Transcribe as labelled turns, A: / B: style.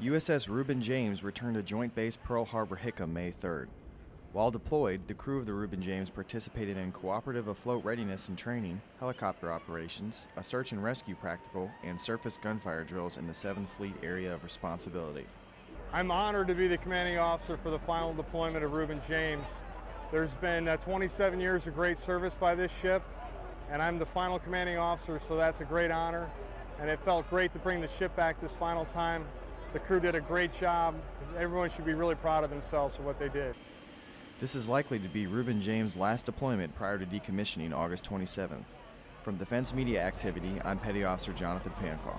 A: USS Reuben James returned to Joint Base Pearl Harbor Hickam May 3rd. While deployed, the crew of the Reuben James participated in cooperative afloat readiness and training, helicopter operations, a search and rescue practical, and surface gunfire drills in the 7th Fleet Area of Responsibility.
B: I'm honored to be the commanding officer for the final deployment of Reuben James. There's been uh, 27 years of great service by this ship, and I'm the final commanding officer, so that's a great honor. And it felt great to bring the ship back this final time. The crew did a great job. Everyone should be really proud of themselves for what they did.
A: This is likely to be Reuben James' last deployment prior to decommissioning August 27th. From Defense Media Activity, I'm Petty Officer Jonathan Fancaw.